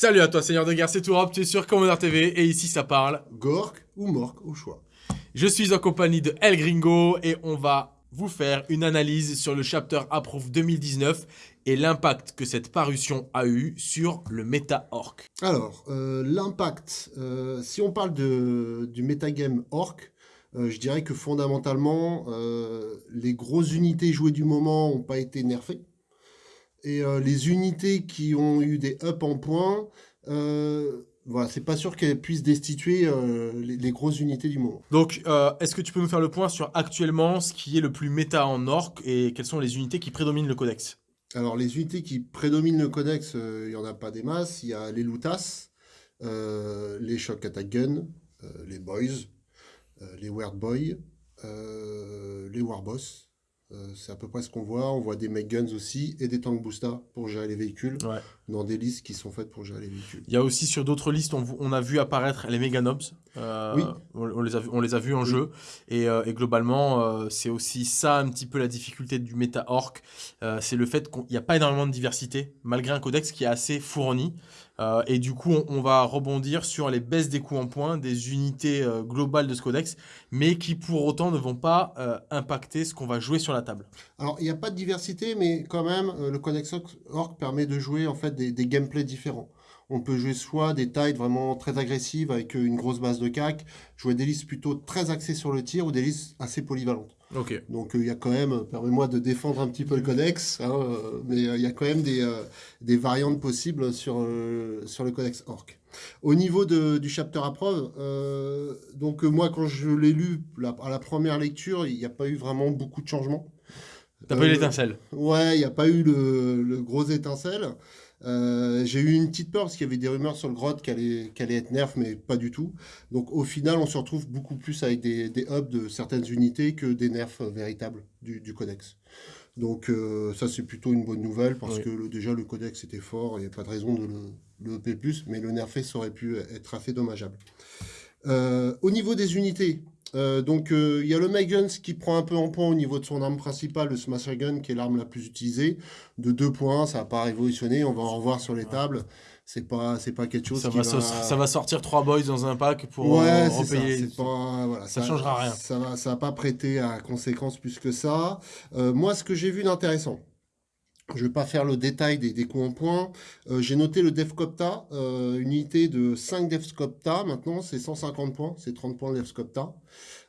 Salut à toi, Seigneur de guerre, c'est Tourop, tu es sur Commander TV et ici ça parle Gork ou Mork au choix. Je suis en compagnie de El Gringo et on va vous faire une analyse sur le chapter Approve 2019 et l'impact que cette parution a eu sur le méta orc. Alors, euh, l'impact, euh, si on parle de, du metagame orc, euh, je dirais que fondamentalement, les grosses unités jouées du moment n'ont pas été nerfées. Et les unités qui ont eu des up en points, voilà, c'est pas sûr qu'elles puissent destituer les, grosses unités du moment. Donc, est-ce que tu peux nous faire le point sur actuellement ce qui est le plus méta en orc et quelles sont les unités qui prédominent le codex? Alors, les unités qui prédominent le codex, euh, il n'y en a pas des masses. Il y a les Lutas, euh, les Shock Attack Gun, euh, les Boys, les Weird Boy, les Warboss, euh, c'est à peu près ce qu'on voit. On voit des Make Guns aussi et des Tank Boosta pour gérer les véhicules dans des listes qui sont faites pour gérer les véhicules. Il y a aussi sur d'autres listes, on, a vu apparaître les Mega Nobs. Euh, oui. on, les a, on les a vus en jeu. Et, euh, globalement, c'est aussi ça un petit peu la difficulté du méta orc. c'est le fait qu'il n'y a pas énormément de diversité, malgré un codex qui est assez fourni. Euh, et du coup, on, va rebondir sur les baisses des coûts en points des unités euh, globales de ce codex, mais qui pour autant ne vont pas euh, impacter ce qu'on va jouer sur la table. Alors, il n'y a pas de diversité, mais quand même, le codex orc permet de jouer en fait des, des gameplays différents. On peut jouer soit des tailles vraiment très agressives avec une grosse base de cac, jouer des listes plutôt très axées sur le tir ou des listes assez polyvalentes. Ok. Donc il y a quand même, permets-moi de défendre un petit peu le codex, hein, mais il y a quand même des, des variantes possibles sur, sur le codex orc. Au niveau de, du chapter à preuve, euh, donc moi quand je l'ai lu à la première lecture, il n'y a pas eu vraiment beaucoup de changements. T'as pas eu l'étincelle Ouais, il n'y a pas eu le, le gros étincelle. Euh, j'ai eu une petite peur parce qu'il y avait des rumeurs sur le grotte qu'elle allait, allait, être nerf, mais pas du tout. Donc au final, on se retrouve beaucoup plus avec des, des hubs de certaines unités que des nerfs véritables du, du codex. Donc euh, ça, c'est plutôt une bonne nouvelle parce que déjà, le codex était fort, il n'y a pas de raison de le, le plus, mais le nerfer, ça aurait pu être assez dommageable. Euh, au niveau des unités, euh, donc il y a le Meguns qui prend un peu en point au niveau de son arme principale, le Smasher Gun, qui est l'arme la plus utilisée, de 2 points, ça n'a pas révolutionné, on va en revoir sur les tables. C'est pas pas quelque chose ça qui va, ça va sortir trois boys dans un pack pour ouais, repayer. ça, pas, voilà, ça, changera rien. ça va ça va pas prêter à conséquence plus que ça. Euh, moi ce que j'ai vu d'intéressant je vais pas faire le détail des, des coups en points. Euh, j'ai noté le Devcopta, euh, une unité de 5 Devcopta. Maintenant, c'est 150 points. C'est 30 points de Devcopta.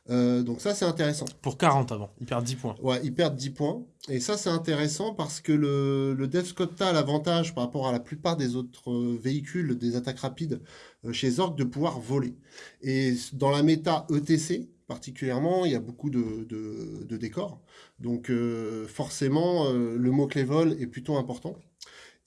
Euh, donc ça, c'est intéressant. Pour 40 avant, il perd 10 points. Ouais, il perd 10 points. Et ça, c'est intéressant parce que le, le Devscopta a l'avantage par rapport à la plupart des autres euh, véhicules, des attaques rapides euh, chez Zorg, de pouvoir voler. Et dans la méta ETC, particulièrement, il y a beaucoup de, de, de décors. Donc forcément, le mot-clé vol est plutôt important.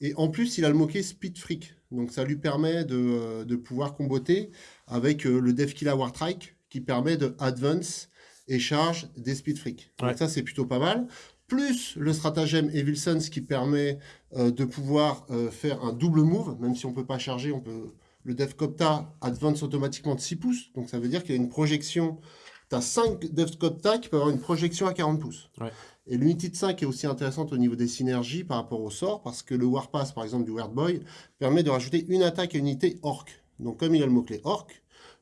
Et en plus, il a le mot-clé Speed Freak. Donc ça lui permet de, de pouvoir comboter avec le Devkilla Wartrike, qui permet de advance et charge des speed freaks. Donc ça, c'est plutôt pas mal. Plus le stratagème Evil Sons qui permet euh, de pouvoir euh, faire un double move, même si on peut pas charger, on peut le Devcopta advance automatiquement de 6 pouces. Donc ça veut dire qu'il y a une projection. Tu as 5 Devcopta qui peuvent avoir une projection à 40 pouces. Et l'unité de 5 est aussi intéressante au niveau des synergies par rapport au sort, parce que le Warpass, par exemple, du Weird Boy, permet de rajouter une attaque à une unité Orc. Donc comme il a le mot-clé Orc,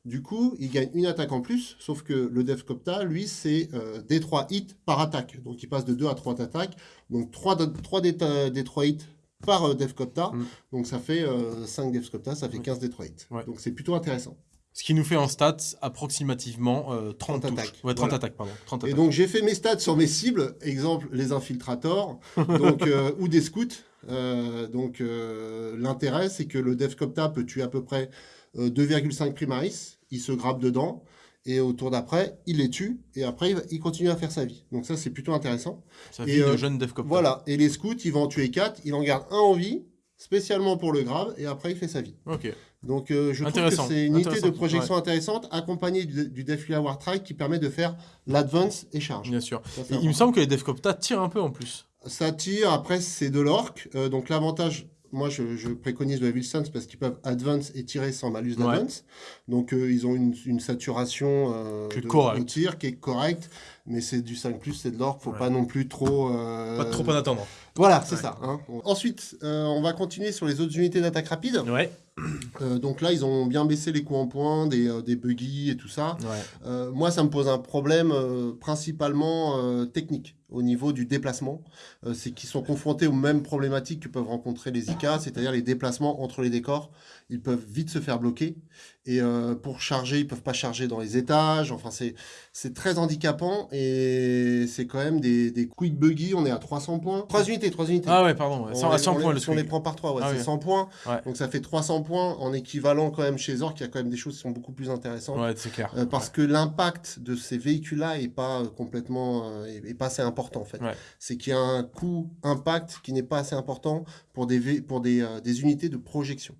du coup, il gagne une attaque en plus, sauf que le Devcopta, lui, c'est euh, des 3 hits par attaque. Donc il passe de 2 à 3 attaques. Donc 3, 3 des, 3 hits par euh, Devcopta. Mm. Donc ça fait 5 euh, Devcopta, ça fait 15 des 3 hits. Donc c'est plutôt intéressant. Ce qui nous fait en stats approximativement 30, 30 attaques. Ouais, 30 attaques, pardon. 30 Et donc j'ai fait mes stats sur mes cibles, exemple les infiltrators donc, ou des scouts. donc l'intérêt c'est que le Devcopta peut tuer à peu près 2,5 primaris, il se grappe dedans, et au tour d'après, il les tue, et après, il continue à faire sa vie. Donc ça, c'est plutôt intéressant. Sa vie de euh, jeune devcopter. Voilà, et les scouts, il va en tuer 4, il en garde un en vie, spécialement pour le grave, et après, il fait sa vie. Ok. Donc euh, je trouve que c'est une unité de projection intéressante, accompagnée du, du War Trike, qui permet de faire l'advance et charge. Bien sûr. il me semble que les Devcopta tirent un peu en plus. Ça tire, après c'est de l'orc, euh, donc l'avantage moi, je, préconise le Wilson parce qu'ils peuvent advance et tirer sans malus d'advance. Donc, euh, ils ont une, saturation euh, de, tir qui est correcte, mais c'est du 5+, c'est de l'or, faut pas non plus trop... Euh, pas trop en attendre. Voilà, c'est ça. Hein. Ensuite, on va continuer sur les autres unités d'attaque rapide. Ouais. Euh, donc là, ils ont bien baissé les coûts en points, des, euh, des buggy et tout ça. moi, ça me pose un problème principalement technique au niveau du déplacement. c'est qu'ils sont confrontés aux mêmes problématiques que peuvent rencontrer les IK, c'est-à-dire les déplacements entre les décors. Ils peuvent vite se faire bloquer. Et pour charger, ils peuvent pas charger dans les étages. Enfin, c'est très handicapant et c'est quand même des, des quick buggy. On est à 300 points. 3 unités, 3 unités. Ah ouais, pardon. à 100 points. le on les prend par 3, ouais, ah c'est 100 points. Donc ça fait 300 points en équivalent quand même chez Zork. Il y a quand même des choses qui sont beaucoup plus intéressantes. Ouais, c'est clair. Euh, parce que l'impact de ces véhicules-là est pas euh, complètement, euh, est, pas assez important en fait. C'est qu'il y a un coût impact qui n'est pas assez important pour des, pour des, des unités de projection.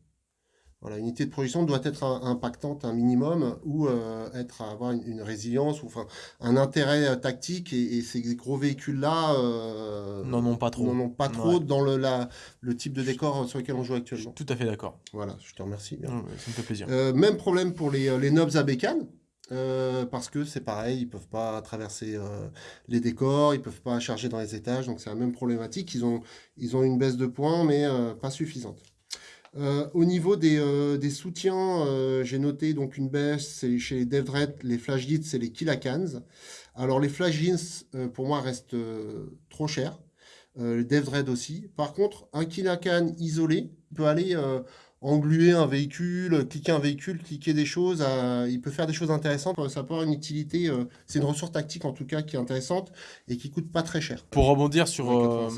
Voilà, une unité de projection doit être impactante un minimum ou euh, être avoir une, résilience ou enfin un intérêt euh, tactique et, ces gros véhicules là euh, n'en ont pas trop n'en ont pas trop dans le la, le type de décor sur lequel on joue actuellement. Tout à fait d'accord. Voilà, je te remercie. ça me fait plaisir. même problème pour les, les knobs à bécane. parce que c'est pareil, ils peuvent pas traverser les décors, ils peuvent pas charger dans les étages, donc c'est la même problématique. Ils ont, ils ont une baisse de points, mais pas suffisante. Euh, au niveau des, euh, des soutiens, j'ai noté donc une baisse chez les DevDred, les Flash Gits et les Kilakans. Alors les Flash Gits, pour moi, restent trop chers. les DevDred aussi. Par contre, un Kilakan isolé peut aller engluer un véhicule, cliquer un véhicule, cliquer des choses. il peut faire des choses intéressantes. Ça peut avoir une utilité. c'est une ressource tactique en tout cas qui est intéressante et qui coûte pas très cher. Pour rebondir sur,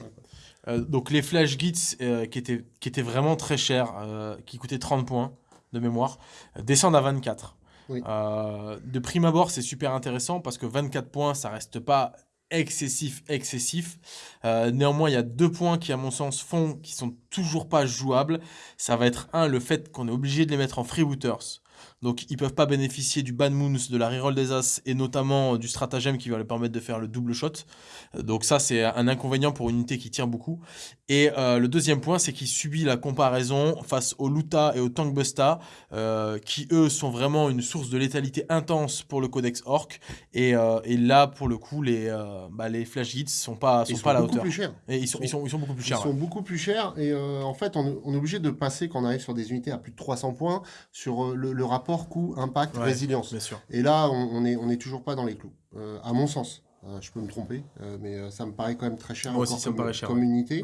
euh, donc les Flash Gits euh, qui, étaient, qui étaient vraiment très chers, euh, qui coûtaient 30 points de mémoire, descendent à 24. de prime abord, c'est super intéressant parce que 24 points, ça reste pas excessif, excessif. néanmoins, il y a deux points qui, à mon sens, font qui sont toujours pas jouables. Ça va être un, le fait qu'on est obligé de les mettre en freebooters. Donc ils peuvent pas bénéficier du ban moons, de la reroll des as et notamment du stratagème qui va leur permettre de faire le double shot. Donc ça c'est un inconvénient pour une unité qui tire beaucoup. Et euh, le deuxième point c'est qu'il subit la comparaison face au Luta et au Tankbusta euh, qui eux sont vraiment une source de létalité intense pour le codex Orc. Et, euh, et là pour le coup les, bah, les flash hits sont pas, sont, pas à la hauteur. Plus. Et ils sont, ils, sont, ils sont beaucoup plus chers. Ils sont beaucoup plus chers et en fait on, on, est obligé de passer quand on arrive sur des unités à plus de 300 points sur le, le rapport coût, impact, résilience. Et là, on n'est on est toujours pas dans les clous, euh, à mon sens. Euh, je peux me tromper, euh, mais ça me paraît quand même très cher, aussi, ça comme, cher, comme unité.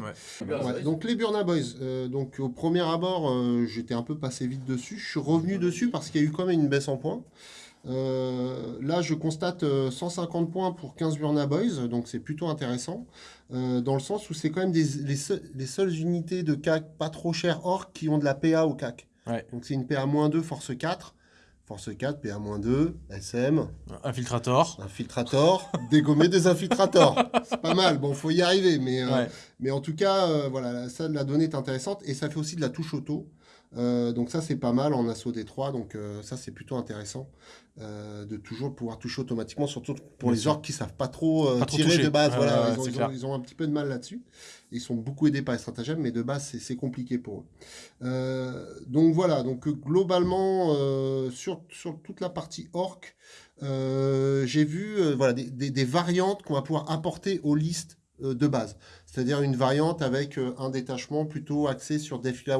donc les Burna Boys, donc au premier abord, j'étais un peu passé vite dessus. Je suis revenu dessus parce qu'il y a eu quand même une baisse en points. là, je constate 150 points pour 15 Burna Boys, donc c'est plutôt intéressant, dans le sens où c'est quand même des, les, les, seules unités de CAC pas trop chères or qui ont de la PA au CAC. Donc c'est une PA-2, force 4. Force 4, PA-2, SM. Infiltrator. Infiltrator. dégommer des infiltrators. C'est pas mal. Bon, faut y arriver. Mais, euh, mais en tout cas, euh, voilà, ça, la donnée est intéressante. Et ça fait aussi de la touche auto. Euh, donc ça, c'est pas mal en assaut des 3. Donc ça, c'est plutôt intéressant de toujours pouvoir toucher automatiquement, surtout pour les orques qui savent pas trop, tirer de base. voilà, ils, ont, un petit peu de mal là-dessus. Ils sont beaucoup aidés par les stratagèmes, mais de base, c'est compliqué pour eux. Euh, donc voilà, donc globalement, euh, sur, sur toute la partie orc, euh, j'ai vu voilà, des, des, variantes qu'on va pouvoir apporter aux listes de base. C'est-à-dire une variante avec un détachement plutôt axé sur Defila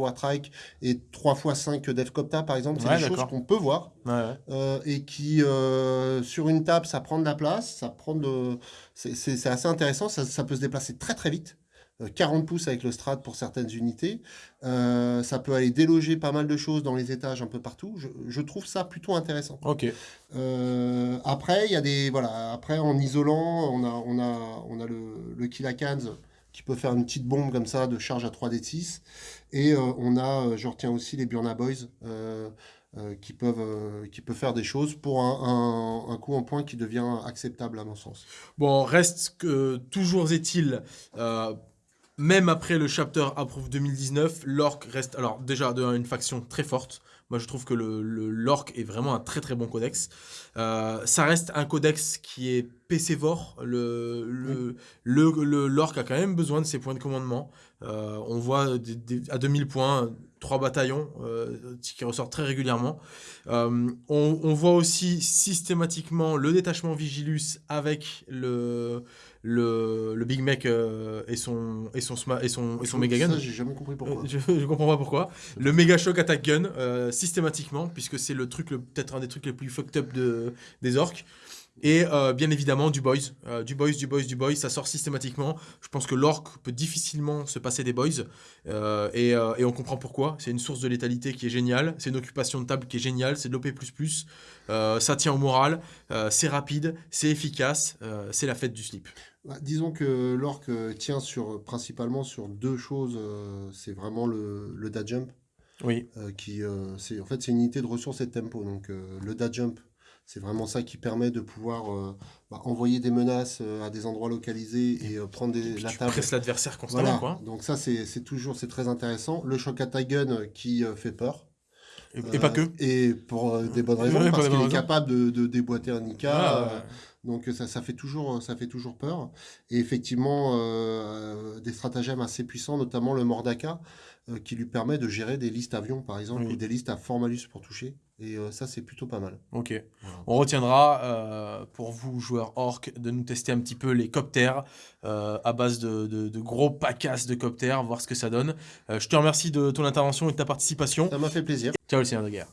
et 3x5 Defcopta, par exemple. C'est des choses qu'on peut voir. et qui, sur une table, ça prend de la place, ça prend de... C'est assez intéressant, ça, ça, peut se déplacer très très vite. 40 euh, pouces avec le strat pour certaines unités. Euh, ça peut aller déloger pas mal de choses dans les étages un peu partout. Je, trouve ça plutôt intéressant. Ok. Euh, après, il y a des voilà. Après, en isolant, on a on a on a le, le Kilakans qui peut faire une petite bombe comme ça de charge à 3D6. Et on a, je retiens aussi les Burna Boys. qui, peuvent, qui faire des choses pour un, un, un, coup en point qui devient acceptable à mon sens. Bon, reste que toujours est-il, même après le chapter Approve 2019, l'orc reste alors déjà une faction très forte. Moi, je trouve que le, l'orc est vraiment un très très bon codex. Euh, ça reste un codex qui est PCvore. Le, le, le, l'orc a quand même besoin de ses points de commandement. Euh, on voit à 2000 points trois bataillons qui ressortent très régulièrement. On, voit aussi systématiquement le détachement Vigilus avec le, le, Big Mac et son et son et son et son méga gun. Ça, j'ai jamais compris pourquoi. je, je, comprends pas pourquoi. Le méga shock attack gun systématiquement puisque c'est le truc peut-être un des trucs les plus fucked up de des orques. Et euh, bien évidemment, du boys. Euh, du boys, du boys, du boys, ça sort systématiquement. Je pense que l'orc peut difficilement se passer des boys. Euh, et, et, on comprend pourquoi. C'est une source de létalité qui est géniale. C'est une occupation de table qui est géniale. C'est de l'OP. ça tient au moral. c'est rapide. C'est efficace. c'est la fête du slip. Bah, disons que l'orc tient sur, principalement sur deux choses. c'est vraiment le, le da jump. Oui. qui, en fait, c'est une unité de ressources et de tempo. Donc le da jump c'est vraiment ça qui permet de pouvoir euh, bah, envoyer des menaces euh, à des endroits localisés et euh, prendre des, la tu table. l'adversaire constamment. Quoi. Donc ça, c'est toujours c'est très intéressant. Le shock attack gun qui fait peur. Et, pas que. Et pour des bonnes raisons, parce qu'il est capable de, de, déboîter un Nika. Ah, donc ça, ça, fait toujours, ça fait toujours peur. Et effectivement, des stratagèmes assez puissants, notamment le Mordaka, qui lui permet de gérer des listes avions, par exemple, ou des listes à fort malus pour toucher. Et euh, ça, c'est plutôt pas mal. Ok. On retiendra euh, pour vous, joueurs orc, de nous tester un petit peu les coptères euh, à base de, de, gros pacasses de coptères, voir ce que ça donne. je te remercie de ton intervention et de ta participation. Ça m'a fait plaisir. Ciao le Seigneur de guerre.